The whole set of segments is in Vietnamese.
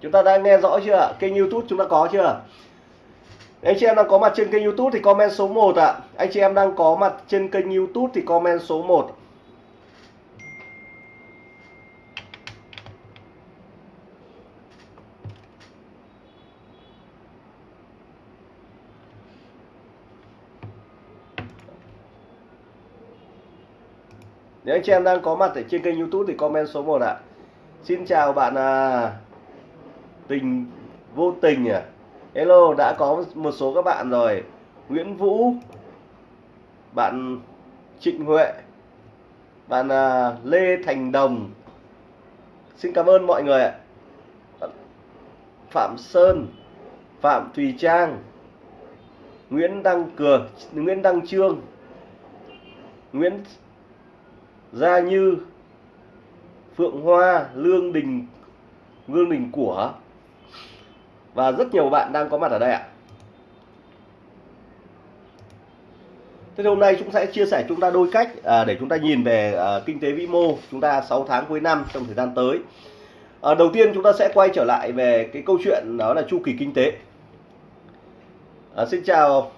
chúng ta đã nghe rõ chưa kênh youtube chúng ta có chưa? Anh chị em đang có mặt trên kênh youtube thì comment số 1 ạ. Anh chị em đang có mặt trên kênh youtube thì comment số 1 Nếu anh chị em đang có mặt ở trên kênh youtube thì comment số 1 ạ. Xin chào bạn à, Tình vô tình à? Hello, đã có một số các bạn rồi. Nguyễn Vũ, Bạn Trịnh Huệ, Bạn à, Lê Thành Đồng. Xin cảm ơn mọi người ạ. Phạm Sơn, Phạm Thùy Trang, Nguyễn Đăng Cường Nguyễn Đăng Trương, Nguyễn Gia Như, Phượng Hoa, Lương Đình Lương Đình Của và rất nhiều bạn đang có mặt ở đây ạ. Thế thì hôm nay chúng sẽ chia sẻ chúng ta đôi cách à, để chúng ta nhìn về à, kinh tế vĩ mô chúng ta 6 tháng cuối năm trong thời gian tới. À, đầu tiên chúng ta sẽ quay trở lại về cái câu chuyện đó là chu kỳ kinh tế. À, xin chào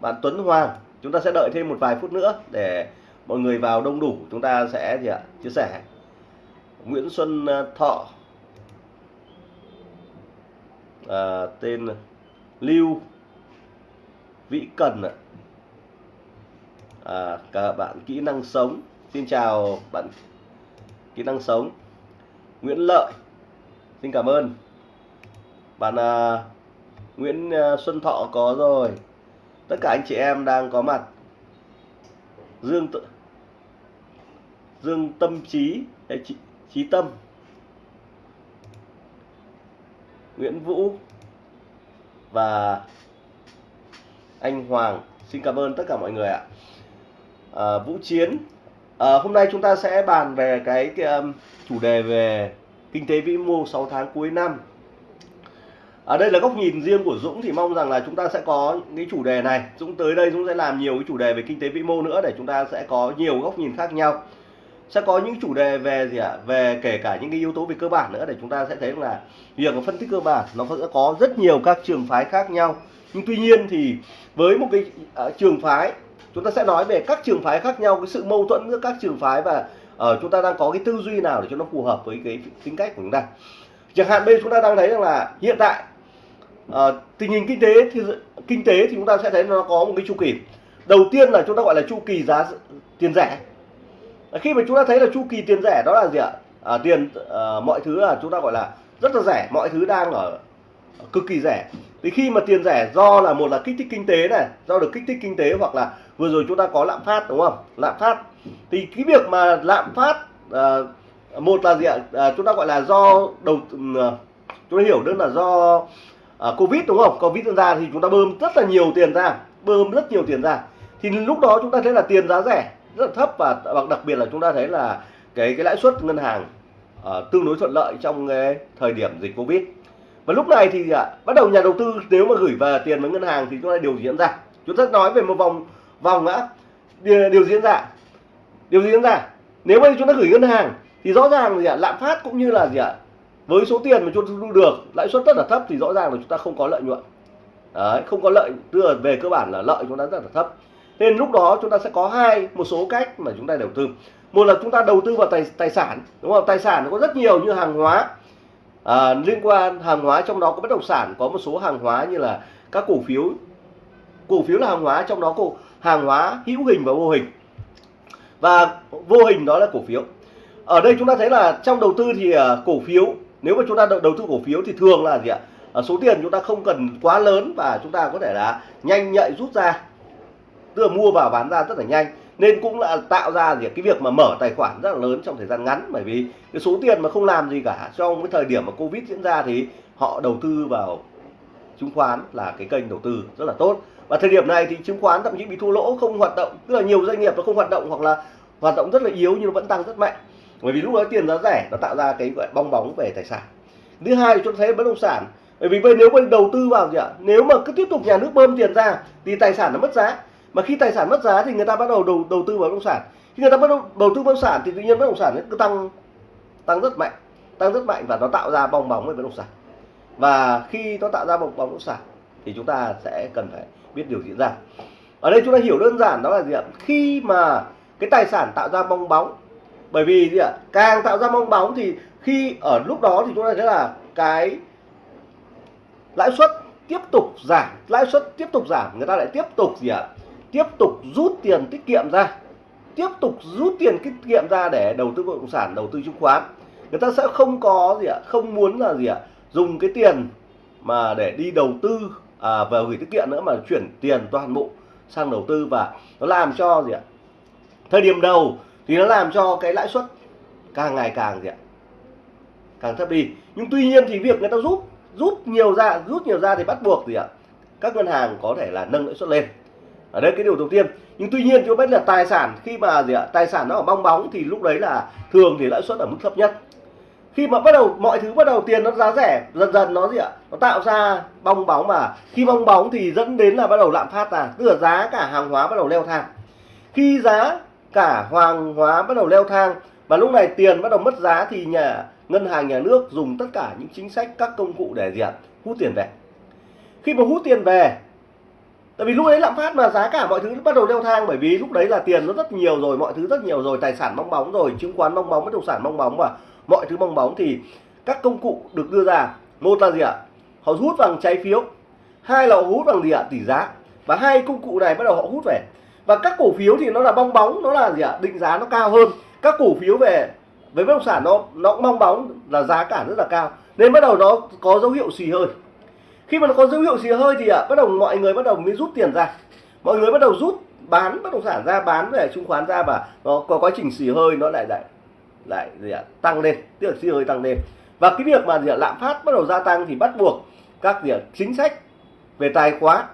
bạn Tuấn Hoàng chúng ta sẽ đợi thêm một vài phút nữa để mọi người vào đông đủ. Chúng ta sẽ gì ạ? Chia sẻ. Nguyễn Xuân à, Thọ à, tên Lưu Vĩ Cần ạ. À, các bạn kỹ năng sống. Xin chào bạn kỹ năng sống. Nguyễn Lợi. Xin cảm ơn. Bạn à, Nguyễn à, Xuân Thọ có rồi. Tất cả anh chị em đang có mặt. Dương Dương Tâm Trí hay Trí, Trí Tâm. Nguyễn Vũ và anh Hoàng. Xin cảm ơn tất cả mọi người ạ. À, Vũ Chiến. À, hôm nay chúng ta sẽ bàn về cái, cái um, chủ đề về kinh tế vĩ mô 6 tháng cuối năm. Ở đây là góc nhìn riêng của Dũng thì mong rằng là chúng ta sẽ có cái chủ đề này. Dũng tới đây Dũng sẽ làm nhiều cái chủ đề về kinh tế vĩ mô nữa để chúng ta sẽ có nhiều góc nhìn khác nhau sẽ có những chủ đề về gì ạ? Về kể cả những cái yếu tố về cơ bản nữa để chúng ta sẽ thấy là việc phân tích cơ bản nó sẽ có rất nhiều các trường phái khác nhau. Nhưng tuy nhiên thì với một cái uh, trường phái chúng ta sẽ nói về các trường phái khác nhau cái sự mâu thuẫn giữa các trường phái và uh, chúng ta đang có cái tư duy nào để cho nó phù hợp với cái tính cách của chúng ta. Chẳng hạn bây giờ chúng ta đang thấy rằng là hiện tại uh, tình hình kinh tế thì kinh tế thì chúng ta sẽ thấy nó có một cái chu kỳ. Đầu tiên là chúng ta gọi là chu kỳ giá tiền rẻ khi mà chúng ta thấy là chu kỳ tiền rẻ đó là gì ạ? À, tiền à, mọi thứ là chúng ta gọi là rất là rẻ mọi thứ đang ở cực kỳ rẻ. Thì khi mà tiền rẻ do là một là kích thích kinh tế này do được kích thích kinh tế hoặc là vừa rồi chúng ta có lạm phát đúng không? Lạm phát. Thì cái việc mà lạm phát à, một là gì ạ? À, chúng ta gọi là do đầu ừ, à, chúng ta hiểu đơn là do à, covid đúng không? Covid ra thì chúng ta bơm rất là nhiều tiền ra bơm rất nhiều tiền ra. Thì lúc đó chúng ta thấy là tiền giá rẻ rất là thấp và đặc biệt là chúng ta thấy là cái cái lãi suất ngân hàng uh, tương đối thuận lợi trong cái thời điểm dịch covid. Và lúc này thì uh, bắt đầu nhà đầu tư nếu mà gửi về tiền với ngân hàng thì chúng ta điều diễn ra. Chúng ta nói về một vòng vòng đã điều diễn ra. Điều diễn ra. Nếu mà chúng ta gửi ngân hàng thì rõ ràng gì ạ lạm phát cũng như là gì ạ với số tiền mà chúng ta thu được lãi suất rất là thấp thì rõ ràng là chúng ta không có lợi nhuận. Đấy, không có lợi tức là về cơ bản là lợi chúng ta rất là thấp nên lúc đó chúng ta sẽ có hai một số cách mà chúng ta đầu tư. Một là chúng ta đầu tư vào tài tài sản đúng không? Tài sản nó có rất nhiều như hàng hóa. À, liên quan hàng hóa trong đó có bất động sản có một số hàng hóa như là các cổ phiếu. Cổ phiếu là hàng hóa trong đó có hàng hóa hữu hình và vô hình. Và vô hình đó là cổ phiếu. Ở đây chúng ta thấy là trong đầu tư thì à, cổ phiếu nếu mà chúng ta đầu tư cổ phiếu thì thường là gì ạ? Số tiền chúng ta không cần quá lớn và chúng ta có thể là nhanh nhạy rút ra tức là mua vào bán ra rất là nhanh. Nên cũng là tạo ra gì cái việc mà mở tài khoản rất là lớn trong thời gian ngắn. Bởi vì cái số tiền mà không làm gì cả, trong cái thời điểm mà covid diễn ra thì họ đầu tư vào chứng khoán là cái kênh đầu tư rất là tốt. Và thời điểm này thì chứng khoán thậm chí bị thua lỗ, không hoạt động. Tức là nhiều doanh nghiệp nó không hoạt động hoặc là hoạt động rất là yếu nhưng nó vẫn tăng rất mạnh. Bởi vì lúc đó tiền giá rẻ, nó tạo ra cái, gọi, bong bóng về tài sản. Thứ hai thì chúng thấy bất động sản. Bởi vì vậy nếu mình đầu tư vào gì ạ? Nếu mà cứ tiếp tục nhà nước bơm tiền ra thì tài sản nó mất giá mà khi tài sản mất giá thì người ta bắt đầu đầu đầu tư vào bất động sản. Khi người ta bắt đầu đầu tư bất động sản thì tự nhiên bất động sản nó cứ tăng tăng rất mạnh, tăng rất mạnh và nó tạo ra bong bóng về bất động sản. Và khi nó tạo ra bong bóng bất động sản thì chúng ta sẽ cần phải biết điều diễn ra. Ở đây chúng ta hiểu đơn giản đó là gì ạ? Khi mà cái tài sản tạo ra bong bóng, bởi vì gì ạ? Càng tạo ra bong bóng thì khi ở lúc đó thì chúng ta thấy là cái lãi suất tiếp tục giảm, lãi suất tiếp tục giảm, người ta lại tiếp tục gì ạ? Tiếp tục rút tiền tiết kiệm ra. Tiếp tục rút tiền tiết kiệm ra để đầu tư bất động sản đầu tư chứng khoán. Người ta sẽ không có gì ạ không muốn là gì ạ dùng cái tiền mà để đi đầu tư à, vào gửi tiết kiệm nữa mà chuyển tiền toàn bộ sang đầu tư và nó làm cho gì ạ? Thời điểm đầu thì nó làm cho cái lãi suất càng ngày càng gì ạ? Càng thấp đi. Nhưng tuy nhiên thì việc người ta rút rút nhiều ra rút nhiều ra thì bắt buộc gì ạ? Các ngân hàng có thể là nâng lãi suất lên ở đây cái điều đầu tiên. Nhưng tuy nhiên chúng biết là tài sản, khi mà gì ạ, tài sản nó ở bong bóng thì lúc đấy là thường thì lãi suất ở mức thấp nhất. Khi mà bắt đầu, mọi thứ bắt đầu tiền nó giá rẻ, dần dần nó gì ạ, nó tạo ra bong bóng mà. Khi bong bóng thì dẫn đến là bắt đầu lạm phát là tức là giá cả hàng hóa bắt đầu leo thang. Khi giá cả hàng hóa bắt đầu leo thang và lúc này tiền bắt đầu mất giá thì nhà ngân hàng, nhà nước dùng tất cả những chính sách, các công cụ để gì ạ, hút tiền về. Khi mà hút tiền về tại vì lúc đấy lạm phát mà, giá cả mọi thứ bắt đầu leo thang bởi vì lúc đấy là tiền nó rất nhiều rồi, mọi thứ rất nhiều rồi, tài sản bong bóng rồi, chứng khoán bong bóng, bất động sản bong bóng và mọi thứ bong bóng thì các công cụ được đưa ra. Một là gì ạ? Họ hút bằng trái phiếu. Hai là họ hút bằng gì ạ? Tỷ giá. Và hai công cụ này bắt đầu họ hút về. Và các cổ phiếu thì nó là bong bóng, nó là gì ạ? Định giá nó cao hơn. Các cổ phiếu về với bất động sản nó nó cũng bong bóng, là giá cả rất là cao. Nên bắt đầu nó có dấu hiệu xì hơi khi mà nó có dấu hiệu xì hơi thì ạ bắt đầu mọi người bắt đầu mới rút tiền ra. Mọi người bắt đầu rút, bán bất động sản ra, bán về chứng khoán ra và nó có quá trình xì hơi nó lại lại lại gì ạ, tăng lên, tức là xì hơi tăng lên. Và cái việc mà gì ạ, lạm phát bắt đầu gia tăng thì bắt buộc các gì ạ, chính sách về tài khoá,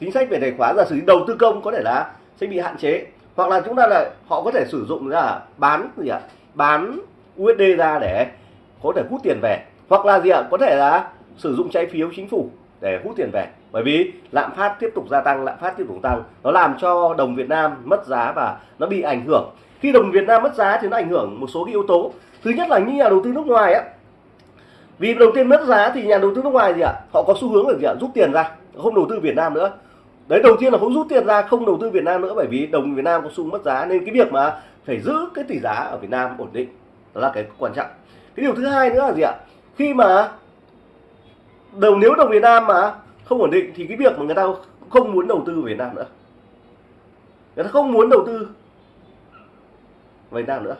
chính sách về tài khoá, giả sử đầu tư công có thể là sẽ bị hạn chế. Hoặc là chúng ta là họ có thể sử dụng là bán gì ạ, bán USD ra để có thể hút tiền về. Hoặc là gì ạ, có thể là sử dụng trái phiếu chính phủ để hút tiền về. Bởi vì lạm phát tiếp tục gia tăng, lạm phát tiếp tục tăng, nó làm cho đồng Việt Nam mất giá và nó bị ảnh hưởng. Khi đồng Việt Nam mất giá thì nó ảnh hưởng một số cái yếu tố. Thứ nhất là những nhà đầu tư nước ngoài á, vì đầu tiên mất giá thì nhà đầu tư nước ngoài gì ạ? Họ có xu hướng là gì ạ? Rút tiền ra, không đầu tư Việt Nam nữa. Đấy, đầu tiên là không rút tiền ra, không đầu tư Việt Nam nữa bởi vì đồng Việt Nam có xu mất giá. Nên cái việc mà phải giữ cái tỷ giá ở Việt Nam ổn định đó là cái quan trọng. Cái điều thứ hai nữa là gì ạ? Khi mà đồng nếu đồng Việt Nam mà không ổn định thì cái việc mà người ta không muốn đầu tư Việt Nam nữa. Người ta không muốn đầu tư Việt Nam nữa.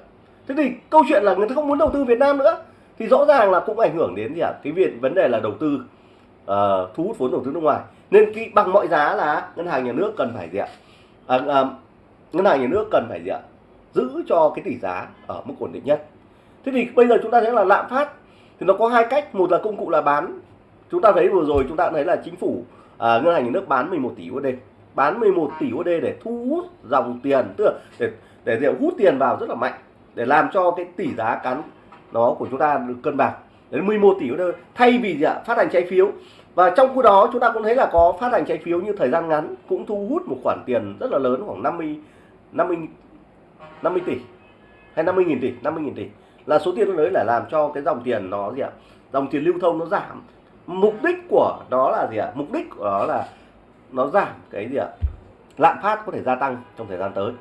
Thế thì câu chuyện là người ta không muốn đầu tư Việt Nam nữa thì rõ ràng là cũng ảnh hưởng đến gì ạ? Cái việc vấn đề là đầu tư uh, thu hút vốn đầu tư nước ngoài. Nên cái bằng mọi giá là ngân hàng nhà nước cần phải gì ạ? À, à, ngân hàng nhà nước cần phải gì ạ? Giữ cho cái tỷ giá ở mức ổn định nhất. Thế thì bây giờ chúng ta thấy là lạm phát thì nó có hai cách. Một là công cụ là bán chúng ta thấy vừa rồi chúng ta thấy là chính phủ à, ngân hàng nhà nước bán 11 tỷ USD bán 11 tỷ USD để thu hút dòng tiền tức là để để, để hút tiền vào rất là mạnh để làm cho cái tỷ giá cắn nó của chúng ta được cân bằng. Đến 11 tỷ USD thay vì gì ạ? Phát hành trái phiếu. Và trong khu đó chúng ta cũng thấy là có phát hành trái phiếu như thời gian ngắn cũng thu hút một khoản tiền rất là lớn khoảng 50 50 50 tỷ hay 50 nghìn tỷ 50 nghìn tỷ. Là số tiền lớn là làm cho cái dòng tiền nó gì ạ? Dòng tiền lưu thông nó giảm mục đích của nó là gì ạ? Mục đích của nó là nó giảm cái gì ạ? Lạm phát có thể gia tăng trong thời gian tới.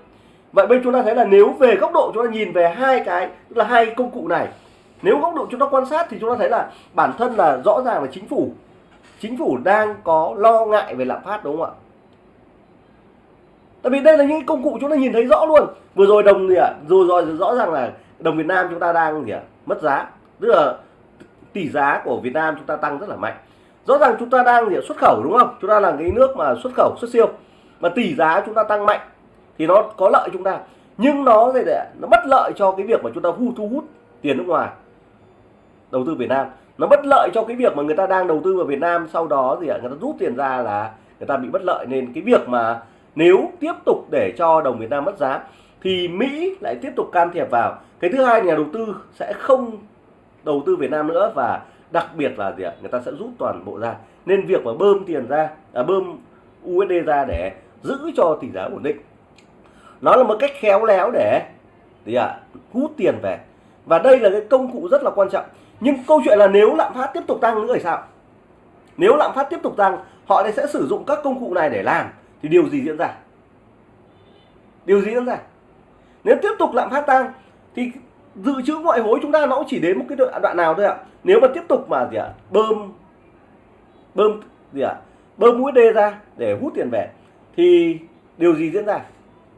Vậy bên chúng ta thấy là nếu về góc độ chúng ta nhìn về hai cái, tức là hai công cụ này, nếu góc độ chúng ta quan sát thì chúng ta thấy là bản thân là rõ ràng là chính phủ. Chính phủ đang có lo ngại về lạm phát đúng không ạ? Tại vì đây là những công cụ chúng ta nhìn thấy rõ luôn. Vừa rồi đồng gì ạ? Rồi rồi rõ ràng là đồng Việt Nam chúng ta đang gì ạ? Mất giá. Tức là tỷ giá của Việt Nam chúng ta tăng rất là mạnh. Rõ ràng chúng ta đang xuất khẩu đúng không? Chúng ta là cái nước mà xuất khẩu, xuất siêu. Mà tỷ giá chúng ta tăng mạnh thì nó có lợi chúng ta. Nhưng nó để nó bất lợi cho cái việc mà chúng ta thu thu hút tiền nước ngoài, đầu tư Việt Nam. Nó bất lợi cho cái việc mà người ta đang đầu tư vào Việt Nam, sau đó gì ạ? Người ta rút tiền ra là người ta bị bất lợi. Nên cái việc mà nếu tiếp tục để cho đồng Việt Nam mất giá thì Mỹ lại tiếp tục can thiệp vào. Cái thứ hai nhà đầu tư sẽ không đầu tư Việt Nam nữa và đặc biệt là gì ạ? Người ta sẽ rút toàn bộ ra. Nên việc mà bơm tiền ra à, bơm USD ra để giữ cho tỷ giá ổn định. Nó là một cách khéo léo để gì ạ hút tiền về. Và đây là cái công cụ rất là quan trọng. Nhưng câu chuyện là nếu lạm phát tiếp tục tăng nữa thì sao? Nếu lạm phát tiếp tục tăng họ sẽ sử dụng các công cụ này để làm. Thì điều gì diễn ra? Điều gì diễn ra? Nếu tiếp tục lạm phát tăng thì dự trữ ngoại hối chúng ta nó cũng chỉ đến một cái đoạn, đoạn nào thôi ạ. Nếu mà tiếp tục mà gì ạ bơm bơm gì ạ bơm USD ra để hút tiền về thì điều gì diễn ra?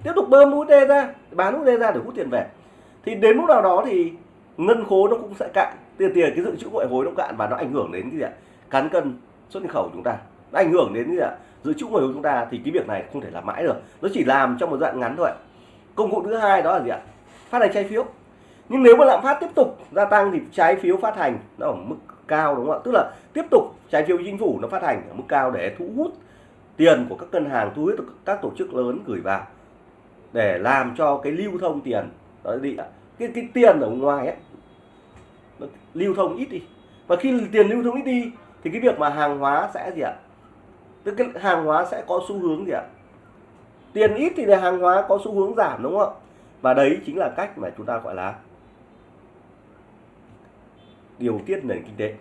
Tiếp tục bơm USD ra bán USD ra để hút tiền về. Thì đến lúc nào đó thì ngân khố nó cũng sẽ cạn tiền tiền cái dự trữ ngoại hối nó cạn và nó ảnh hưởng đến cái gì ạ? Cán cân xuất nhập khẩu chúng ta. Nó ảnh hưởng đến cái gì ạ? Dự trữ ngoại hối chúng ta thì cái việc này không thể làm mãi được. Nó chỉ làm trong một đoạn ngắn thôi công cụ thứ hai đó là gì ạ? Phát hành trái phiếu nhưng nếu mà lạm phát tiếp tục gia tăng thì trái phiếu phát hành nó ở mức cao đúng không ạ? Tức là tiếp tục trái phiếu chính phủ nó phát hành ở mức cao để thu hút tiền của các ngân hàng, thu hút các tổ chức lớn gửi vào để làm cho cái lưu thông tiền. Đó đi cái cái tiền ở ngoài ấy, nó lưu thông ít đi. Và khi tiền lưu thông ít đi thì cái việc mà hàng hóa sẽ gì ạ? Tức cái hàng hóa sẽ có xu hướng gì ạ? Tiền ít thì hàng hóa có xu hướng giảm đúng không ạ? Và đấy chính là cách mà chúng ta gọi là điều tiết nền kinh tế.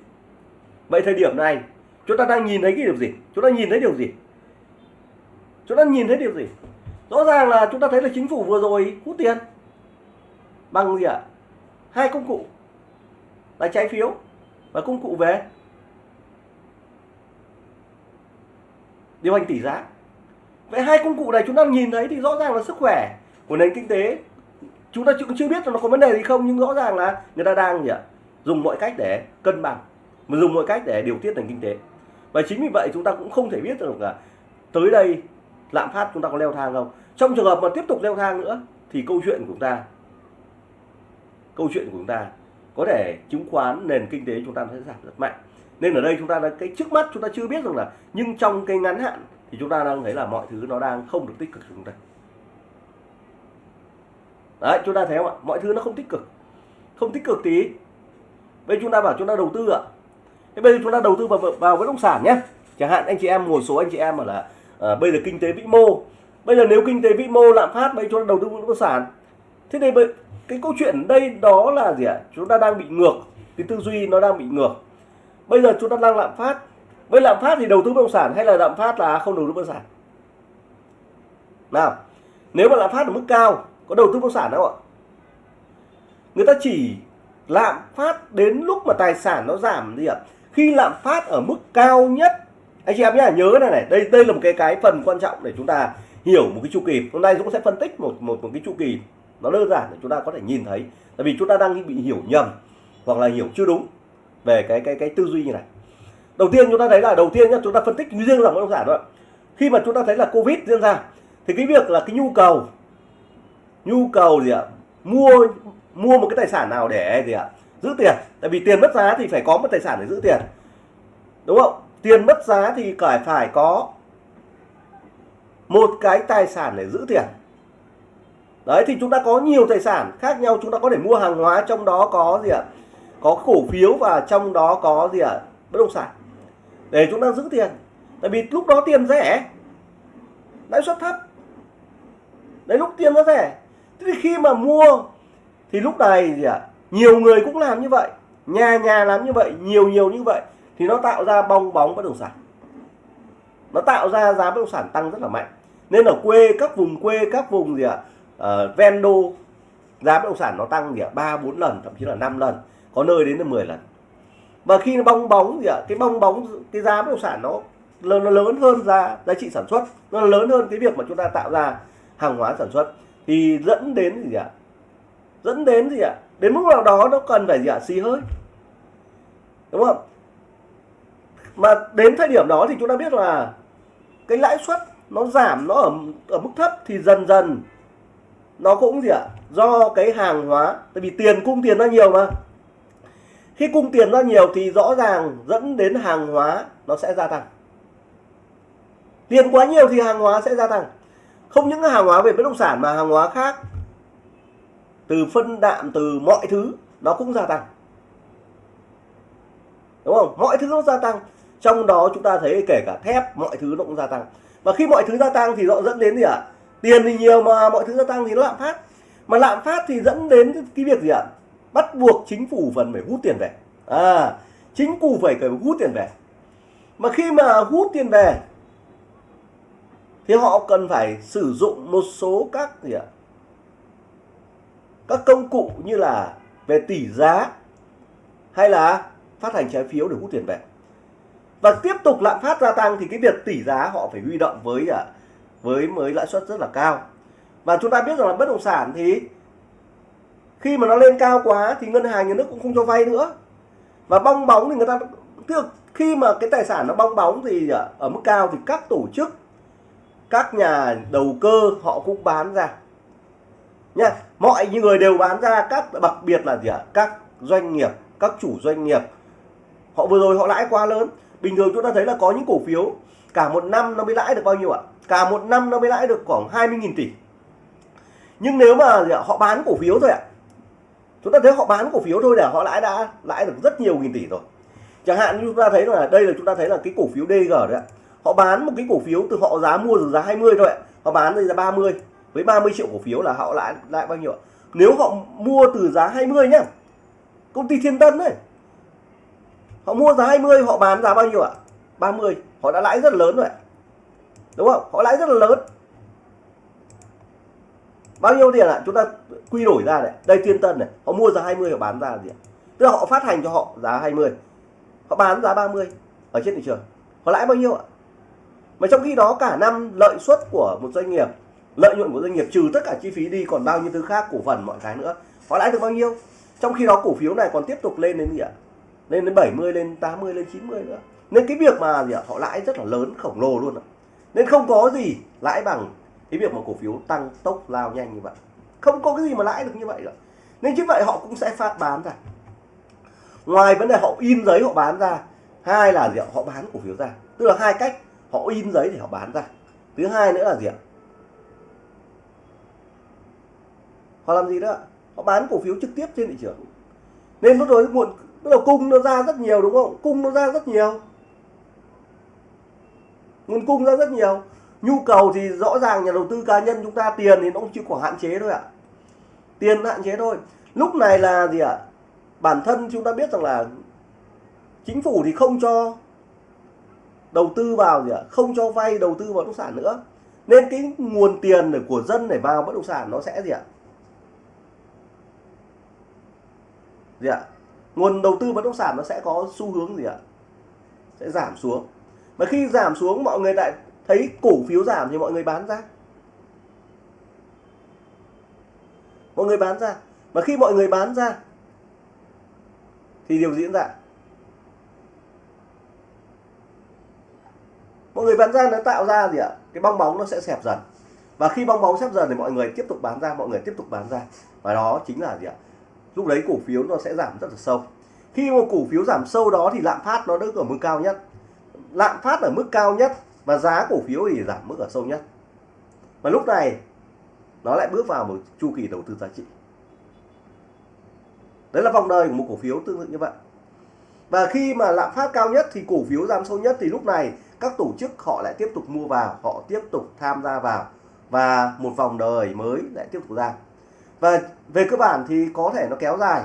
Vậy thời điểm này, chúng ta đang nhìn thấy cái điều gì? Chúng ta nhìn thấy điều gì? Chúng ta nhìn thấy điều gì? Rõ ràng là chúng ta thấy là chính phủ vừa rồi hút tiền bằng gì ạ? Hai công cụ là trái phiếu và công cụ về điều hành tỷ giá. Vậy hai công cụ này chúng ta nhìn thấy thì rõ ràng là sức khỏe của nền kinh tế. Chúng ta cũng chưa biết là nó có vấn đề gì không, nhưng rõ ràng là người ta đang gì ạ? Dùng mọi cách để cân bằng, mà dùng mọi cách để điều tiết nền kinh tế. Và chính vì vậy chúng ta cũng không thể biết được là tới đây lạm phát chúng ta có leo thang không. Trong trường hợp mà tiếp tục leo thang nữa, thì câu chuyện của chúng ta, câu chuyện của chúng ta có thể chứng khoán nền kinh tế chúng ta sẽ giảm rất mạnh. Nên ở đây chúng ta đã, cái trước mắt chúng ta chưa biết rằng là, nhưng trong cái ngắn hạn thì chúng ta đang thấy là mọi thứ nó đang không được tích cực của chúng ta. Đấy, chúng ta thấy không ạ? Mọi thứ nó không tích cực. Không tích cực tí bây chúng ta bảo chúng ta đầu tư ạ. Thế bây giờ chúng ta đầu tư vào vào bất động sản nhé. Chẳng hạn anh chị em một số anh chị em mà là à, bây giờ kinh tế vĩ mô. Bây giờ nếu kinh tế vĩ mô lạm phát bây giờ chúng ta đầu tư bất động sản. Thế thì cái câu chuyện đây đó là gì ạ? Chúng ta đang bị ngược cái tư duy nó đang bị ngược. Bây giờ chúng ta đang lạm phát. Với lạm phát thì đầu tư bất động sản hay là lạm phát là không đầu tư bất động sản? Nào nếu mà lạm phát ở mức cao có đầu tư bất động sản đâu ạ? Người ta chỉ lạm phát đến lúc mà tài sản nó giảm gì ạ. Khi lạm phát ở mức cao nhất, anh chị em nhá, nhớ này này, đây đây là một cái cái phần quan trọng để chúng ta hiểu một cái chu kỳ. Hôm nay dũng sẽ phân tích một một một cái chu kỳ nó đơn giản để chúng ta có thể nhìn thấy. Tại vì chúng ta đang bị hiểu nhầm hoặc là hiểu chưa đúng về cái cái cái tư duy như này. Đầu tiên chúng ta thấy là, đầu tiên nhá, chúng ta phân tích riêng dòng bất động sản đó khi mà chúng ta thấy là covid diễn ra, thì cái việc là cái nhu cầu nhu cầu gì ạ? Mua mua một cái tài sản nào để gì ạ? Giữ tiền. Tại vì tiền mất giá thì phải có một tài sản để giữ tiền. Đúng không? Tiền mất giá thì phải phải có một cái tài sản để giữ tiền. Đấy, thì chúng ta có nhiều tài sản khác nhau. Chúng ta có thể mua hàng hóa, trong đó có gì ạ? Có cổ phiếu và trong đó có gì ạ? Bất động sản. Để chúng ta giữ tiền. Tại vì lúc đó tiền rẻ, lãi suất thấp. Đấy, lúc tiền nó rẻ. Thế thì khi mà mua thì lúc này gì ạ? Nhiều người cũng làm như vậy nhà nhà làm như vậy nhiều nhiều như vậy. Thì nó tạo ra bong bóng bất động sản. Nó tạo ra giá bất động sản tăng rất là mạnh. Nên ở quê các vùng quê các vùng gì ạ? Uh, ven đô giá bất động sản nó tăng gì ạ? Ba bốn lần thậm chí là 5 lần. Có nơi đến là 10 lần. Và khi nó bong bóng gì ạ? Cái bong bóng cái giá bất động sản nó lớn nó lớn hơn giá giá trị sản xuất. Nó lớn hơn cái việc mà chúng ta tạo ra hàng hóa sản xuất. Thì dẫn đến gì ạ? Dẫn đến gì ạ? Đến mức nào đó nó cần phải gì ạ xì hơi. Đúng không? Mà đến thời điểm đó thì chúng ta biết là cái lãi suất nó giảm, nó ở ở mức thấp thì dần dần nó cũng gì ạ? Do cái hàng hóa, tại vì tiền cung tiền ra nhiều mà. Khi cung tiền ra nhiều thì rõ ràng dẫn đến hàng hóa nó sẽ gia tăng. Tiền quá nhiều thì hàng hóa sẽ gia tăng. Không những hàng hóa về bất động sản mà hàng hóa khác từ phân đạm từ mọi thứ, nó cũng gia tăng. Đúng không? Mọi thứ nó gia tăng, trong đó chúng ta thấy kể cả thép, mọi thứ nó cũng gia tăng. Và khi mọi thứ gia tăng thì nó dẫn đến gì ạ? Tiền thì nhiều mà mọi thứ gia tăng thì nó lạm phát. Mà lạm phát thì dẫn đến cái việc gì ạ? Bắt buộc chính phủ phần phải hút tiền về. À chính phủ phải phải hút tiền về. Mà khi mà hút tiền về, thì họ cần phải sử dụng một số các gì ạ? Các công cụ như là về tỷ giá hay là phát hành trái phiếu để hút tiền về. Và tiếp tục lạm phát gia tăng thì cái việc tỷ giá họ phải huy động với à, với mới lãi suất rất là cao. Và chúng ta biết rằng là bất động sản thì khi mà nó lên cao quá thì ngân hàng, nhà nước cũng không cho vay nữa. Và bong bóng thì người ta, tức khi mà cái tài sản nó bong bóng thì à, ở mức cao thì các tổ chức, các nhà đầu cơ họ cũng bán ra. Nha mọi người đều bán ra các đặc biệt là gì ạ? Các doanh nghiệp, các chủ doanh nghiệp. Họ vừa rồi họ lãi quá lớn. Bình thường chúng ta thấy là có những cổ phiếu, cả một năm nó mới lãi được bao nhiêu ạ? Cả một năm nó mới lãi được khoảng 20.000 tỷ. Nhưng nếu mà họ bán cổ phiếu thôi ạ. Chúng ta thấy họ bán cổ phiếu thôi để họ lãi đã lãi được rất nhiều nghìn tỷ rồi. Chẳng hạn như chúng ta thấy là đây là chúng ta thấy là cái cổ phiếu DG đấy ạ. Họ bán một cái cổ phiếu từ họ giá mua từ giá 20 thôi ạ. Họ bán từ giá 30 với 30 triệu cổ phiếu là họ lãi lại bao nhiêu ạ? Nếu họ mua từ giá 20 nhá, công ty Thiên Tân đấy, họ mua giá 20 họ bán giá bao nhiêu ạ? 30 họ đã lãi rất là lớn rồi ạ. Đúng không? Họ lãi rất là lớn. Bao nhiêu tiền ạ? Chúng ta quy đổi ra này. Đây, Thiên Tân này, họ mua giá 20 họ bán ra gì ạ? Tức là họ phát hành cho họ giá 20 họ bán giá 30 ở trên thị trường. Họ lãi bao nhiêu ạ? Mà trong khi đó cả năm lợi suất của một doanh nghiệp lợi nhuận của doanh nghiệp trừ tất cả chi phí đi, còn bao nhiêu thứ khác, cổ phần, mọi cái nữa. Họ lãi được bao nhiêu? Trong khi đó cổ phiếu này còn tiếp tục lên đến gì ạ? Lên đến 70 lên 80 lên 90 nữa. Nên cái việc mà gì ạ? Họ lãi rất là lớn, khổng lồ luôn ạ. Nên không có gì lãi bằng cái việc mà cổ phiếu tăng tốc lao nhanh như vậy. Không có cái gì mà lãi được như vậy nữa nên chính vậy họ cũng sẽ phát bán ra. Ngoài vấn đề họ in giấy họ bán ra, hai là gì ạ? Họ bán cổ phiếu ra. Tức là hai cách, họ in giấy để họ bán ra. Thứ hai nữa là gì ạ? Họ làm gì đó, họ bán cổ phiếu trực tiếp trên thị trường. Nên lúc rồi muộn bắt đầu cung nó ra rất nhiều đúng không? Cung nó ra rất nhiều. Nguồn cung ra rất nhiều. Nhu cầu thì rõ ràng nhà đầu tư cá nhân chúng ta tiền thì nó cũng chỉ có hạn chế thôi ạ. Tiền hạn chế thôi. Lúc này là gì ạ? Bản thân chúng ta biết rằng là chính phủ thì không cho đầu tư vào gì ạ? Không cho vay đầu tư vào bất động sản nữa. Nên cái nguồn tiền để của dân để vào bất động sản nó sẽ gì ạ? Gì ạ? Nguồn đầu tư bất động sản nó sẽ có xu hướng gì ạ? Sẽ giảm xuống. Mà khi giảm xuống, mọi người lại thấy cổ phiếu giảm thì mọi người bán ra. Mọi người bán ra. Mà khi mọi người bán ra, thì điều diễn ra. Mọi người bán ra nó tạo ra gì ạ? Cái bong bóng nó sẽ xẹp dần. Và khi bong bóng xẹp dần thì mọi người tiếp tục bán ra, mọi người tiếp tục bán ra. Và đó chính là gì ạ? Lúc đấy cổ phiếu nó sẽ giảm rất là sâu. Khi một cổ phiếu giảm sâu đó thì lạm phát nó đứng ở mức cao nhất. Lạm phát ở mức cao nhất và giá cổ phiếu thì giảm mức ở sâu nhất. Và lúc này, nó lại bước vào một chu kỳ đầu tư giá trị. Đấy là vòng đời của một cổ phiếu tương tự như vậy. Và khi mà lạm phát cao nhất thì cổ phiếu giảm sâu nhất thì lúc này các tổ chức họ lại tiếp tục mua vào, họ tiếp tục tham gia vào và một vòng đời mới lại tiếp tục ra và về cơ bản thì có thể nó kéo dài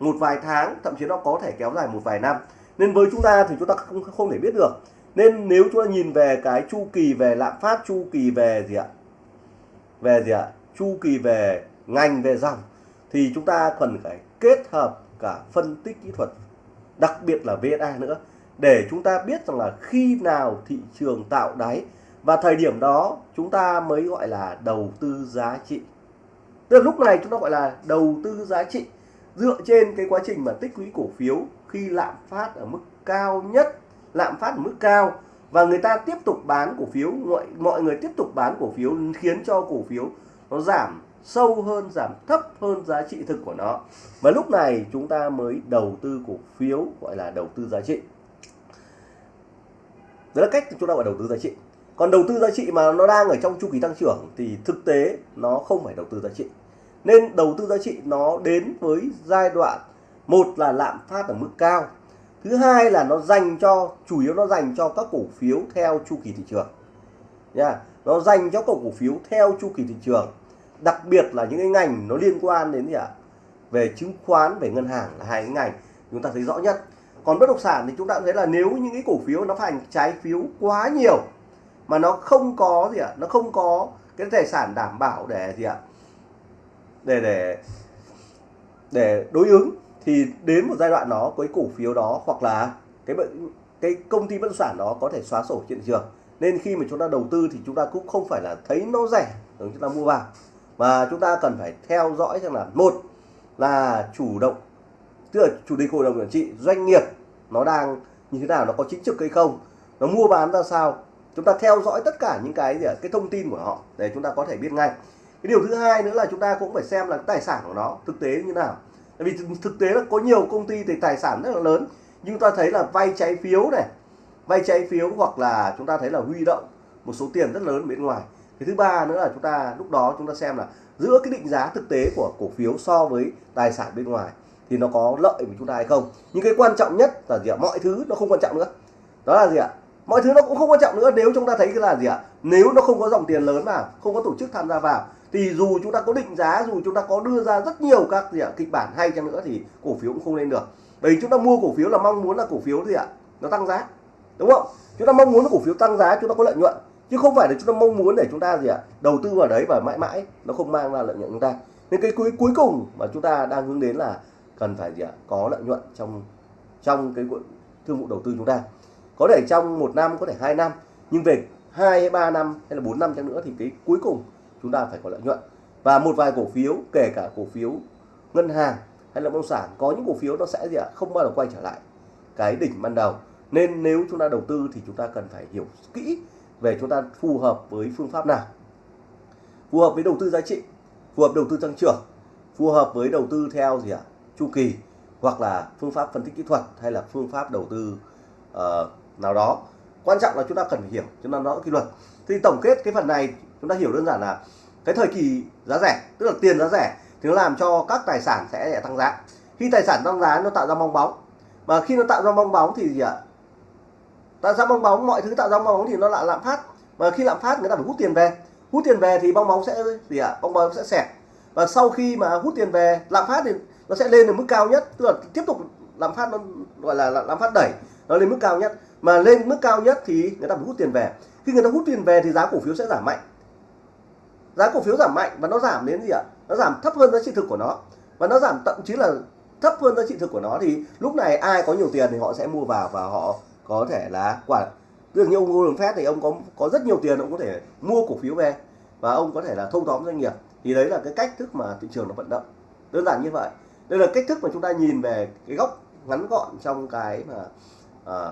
một vài tháng, thậm chí nó có thể kéo dài một vài năm. Nên với chúng ta thì chúng ta không không thể biết được. Nên nếu chúng ta nhìn về cái chu kỳ về lạm phát, chu kỳ về gì ạ? Về gì ạ? Chu kỳ về ngành, về dòng, thì chúng ta cần phải kết hợp cả phân tích kỹ thuật, đặc biệt là VSA nữa, để chúng ta biết rằng là khi nào thị trường tạo đáy. Và thời điểm đó, chúng ta mới gọi là đầu tư giá trị tức là lúc này chúng ta gọi là đầu tư giá trị. Dựa trên cái quá trình mà tích lũy cổ phiếu khi lạm phát ở mức cao nhất, lạm phát ở mức cao, và người ta tiếp tục bán cổ phiếu, mọi mọi người tiếp tục bán cổ phiếu khiến cho cổ phiếu nó giảm sâu hơn, giảm thấp hơn giá trị thực của nó. Và lúc này chúng ta mới đầu tư cổ phiếu, gọi là đầu tư giá trị. Đó là cách chúng ta gọi đầu tư giá trị. Còn đầu tư giá trị mà nó đang ở trong chu kỳ tăng trưởng thì thực tế nó không phải đầu tư giá trị nên đầu tư giá trị nó đến với giai đoạn một là lạm phát ở mức cao, thứ hai là nó dành cho, chủ yếu nó dành cho các cổ phiếu theo chu kỳ thị trường. Nha, nó dành cho các cổ phiếu theo chu kỳ thị trường, đặc biệt là những cái ngành nó liên quan đến gì ạ? Về chứng khoán, về ngân hàng là hai cái ngành chúng ta thấy rõ nhất. Còn bất động sản thì chúng ta thấy là nếu những cái cổ phiếu nó thành trái phiếu quá nhiều mà nó không có gì ạ? Nó không có cái tài sản đảm bảo để gì ạ? Để để để đối ứng thì đến một giai đoạn đó, cái cổ phiếu đó hoặc là cái cái công ty bất động sản đó có thể xóa sổ trên thị trường. Nên khi mà chúng ta đầu tư thì chúng ta cũng không phải là thấy nó rẻ rồi chúng ta mua vào. Và chúng ta cần phải theo dõi xem là, một là chủ động, tức là chủ tịch hội đồng quản trị, doanh nghiệp nó đang như thế nào, nó có chính trực hay không, nó mua bán ra sao. Chúng ta theo dõi tất cả những cái gì cái thông tin của họ để chúng ta có thể biết ngay cái điều thứ hai nữa là chúng ta cũng phải xem là tài sản của nó thực tế như nào. Tại vì thực tế là có nhiều công ty thì tài sản rất là lớn, nhưng chúng ta thấy là vay trái phiếu này, vay trái phiếu hoặc là chúng ta thấy là huy động một số tiền rất lớn bên ngoài. Cái thứ ba nữa là chúng ta, lúc đó chúng ta xem là giữa cái định giá thực tế của cổ phiếu so với tài sản bên ngoài thì nó có lợi với chúng ta hay không. Nhưng cái quan trọng nhất là gì ạ? Mọi thứ nó không quan trọng nữa. Đó là gì ạ? Mọi thứ nó cũng không quan trọng nữa. Nếu chúng ta thấy cái là gì ạ? Nếu nó không có dòng tiền lớn vào, không có tổ chức tham gia vào thì dù chúng ta có định giá, dù chúng ta có đưa ra rất nhiều các gì ạ, kịch bản hay chăng nữa thì cổ phiếu cũng không lên được. Bởi vì chúng ta mua cổ phiếu là mong muốn là cổ phiếu gì ạ, nó tăng giá, đúng không? Chúng ta mong muốn là cổ phiếu tăng giá, chúng ta có lợi nhuận. Chứ không phải là chúng ta mong muốn để chúng ta gì ạ, đầu tư vào đấy và mãi mãi nó không mang ra lợi nhuận chúng ta. Nên cái cuối cuối cùng mà chúng ta đang hướng đến là cần phải gì ạ, có lợi nhuận trong trong cái thương vụ đầu tư chúng ta. Có thể trong một năm, có thể hai năm, nhưng về hai hay ba năm hay là bốn năm chăng nữa thì cái cuối cùng chúng ta phải có lợi nhuận. Và một vài cổ phiếu kể cả cổ phiếu ngân hàng hay là bất động sản có những cổ phiếu nó sẽ gì ạ? Không bao giờ quay trở lại cái đỉnh ban đầu. Nên nếu chúng ta đầu tư thì chúng ta cần phải hiểu kỹ về chúng ta phù hợp với phương pháp nào. Phù hợp với đầu tư giá trị phù hợp đầu tư tăng trưởng phù hợp với đầu tư theo gì ạ? Chu kỳ hoặc là phương pháp phân tích kỹ thuật hay là phương pháp đầu tư uh, nào đó. Quan trọng là chúng ta cần phải hiểu chúng ta rõ quy luật. Thì tổng kết cái phần này chúng ta hiểu đơn giản là cái thời kỳ giá rẻ, tức là tiền giá rẻ, thì nó làm cho các tài sản sẽ tăng giá. Khi tài sản tăng giá, nó tạo ra bong bóng. Mà khi nó tạo ra bong bóng thì gì ạ? Tạo ra bong bóng, mọi thứ tạo ra bong bóng thì nó lại lạm phát. Và khi lạm phát, người ta phải hút tiền về. Hút tiền về thì bong bóng sẽ gì ạ? Bong bóng sẽ xẹp. Và sau khi mà hút tiền về, lạm phát thì nó sẽ lên đến mức cao nhất. Tức là tiếp tục lạm phát nó gọi là lạm phát đẩy, nó lên mức cao nhất. Mà lên mức cao nhất thì người ta phải hút tiền về. Khi người ta hút tiền về thì giá cổ phiếu sẽ giảm mạnh giá cổ phiếu giảm mạnh và nó giảm đến gì ạ? Nó giảm thấp hơn giá trị thực của nó. Và nó giảm thậm chí là thấp hơn giá trị thực của nó thì lúc này ai có nhiều tiền thì họ sẽ mua vào và họ có thể là quả. Ví dụ như ông Warren Buffett thì ông có có rất nhiều tiền ông có thể mua cổ phiếu về và ông có thể là thâu tóm doanh nghiệp. Thì đấy là cái cách thức mà thị trường nó vận động. Đơn giản như vậy. Đây là cách thức mà chúng ta nhìn về cái góc ngắn gọn trong cái mà à,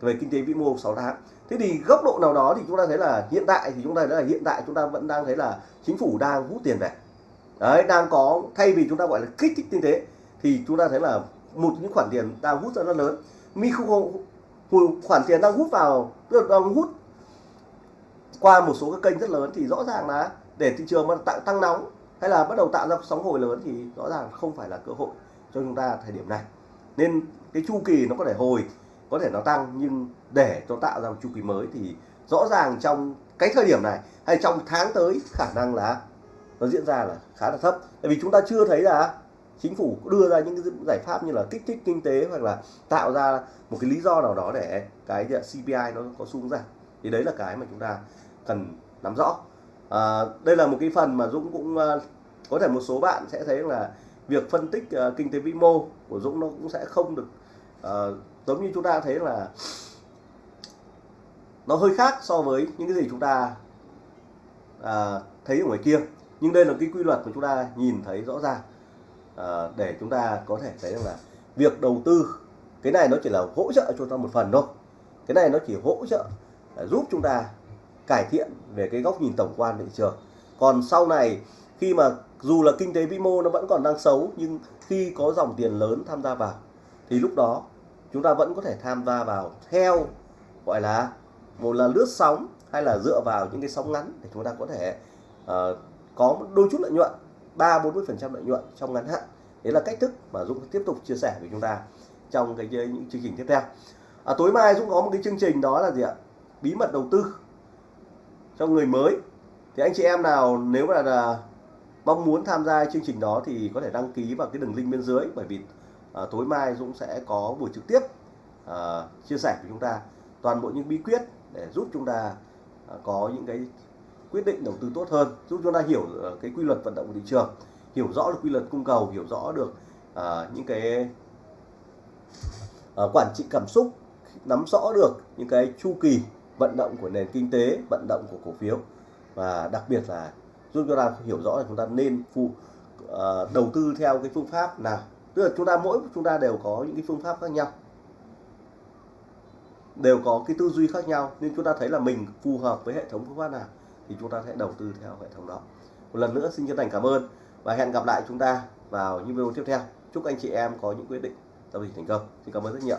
về kinh tế vĩ mô 6 tháng thế thì góc độ nào đó thì chúng ta thấy là hiện tại thì chúng ta thấy là hiện tại chúng ta vẫn đang thấy là chính phủ đang hút tiền về. Đấy đang có thay vì chúng ta gọi là kích thích kinh tế thì chúng ta thấy là một những khoản tiền đang hút ra rất lớn. Micro khoản tiền đang hút vào tức là đang hút qua một số các kênh rất lớn thì rõ ràng là để thị trường mà tăng, tăng nóng hay là bắt đầu tạo ra sóng hồi lớn thì rõ ràng không phải là cơ hội cho chúng ta thời điểm này. Nên cái chu kỳ nó có thể hồi có thể nó tăng nhưng để cho tạo ra một chu kỳ mới thì rõ ràng trong cái thời điểm này hay trong tháng tới khả năng là nó diễn ra là khá là thấp. Tại vì chúng ta chưa thấy là chính phủ đưa ra những cái giải pháp như là kích thích kinh tế hoặc là tạo ra một cái lý do nào đó để cái CPI nó có xuống giảm. Thì đấy là cái mà chúng ta cần nắm rõ. À, đây là một cái phần mà Dũng cũng à, có thể một số bạn sẽ thấy là việc phân tích uh, kinh tế vĩ mô của Dũng nó cũng sẽ không được uh, giống như chúng ta thấy là nó hơi khác so với những cái gì chúng ta à, thấy ở ngoài kia. Nhưng đây là cái quy luật mà chúng ta nhìn thấy rõ ràng à, để chúng ta có thể thấy rằng là việc đầu tư cái này nó chỉ là hỗ trợ cho chúng ta một phần thôi. Cái này nó chỉ hỗ trợ à, giúp chúng ta cải thiện về cái góc nhìn tổng quan thị trường. Còn sau này khi mà dù là kinh tế vĩ mô nó vẫn còn đang xấu nhưng khi có dòng tiền lớn tham gia vào thì lúc đó chúng ta vẫn có thể tham gia vào theo gọi là một là lướt sóng hay là dựa vào những cái sóng ngắn để chúng ta có thể uh, có đôi chút lợi nhuận 3 40% lợi nhuận trong ngắn hạn. Đấy là cách thức mà Dũng tiếp tục chia sẻ với chúng ta trong cái những chương trình tiếp theo. À, tối mai Dũng có một cái chương trình đó là gì ạ? Bí mật đầu tư cho người mới. Thì anh chị em nào nếu mà là mong muốn tham gia chương trình đó thì có thể đăng ký vào cái đường link bên dưới bởi vì à, tối mai Dũng sẽ có buổi trực tiếp à, chia sẻ với chúng ta toàn bộ những bí quyết để giúp chúng ta à, có những cái quyết định đầu tư tốt hơn giúp chúng ta hiểu à, cái quy luật vận động của thị trường hiểu rõ được quy luật cung cầu hiểu rõ được à, những cái à, quản trị cảm xúc nắm rõ được những cái chu kỳ vận động của nền kinh tế vận động của cổ phiếu và đặc biệt là giúp chúng ta hiểu rõ là chúng ta nên phụ uh, đầu tư theo cái phương pháp nào tức là chúng ta mỗi chúng ta đều có những cái phương pháp khác nhau. Đều có cái tư duy khác nhau nên chúng ta thấy là mình phù hợp với hệ thống phương pháp nào thì chúng ta sẽ đầu tư theo hệ thống đó. Một lần nữa, xin chân thành cảm ơn và hẹn gặp lại chúng ta vào những video tiếp theo. Chúc anh chị em có những quyết định giao dịch thành công. Xin cảm ơn rất nhiều.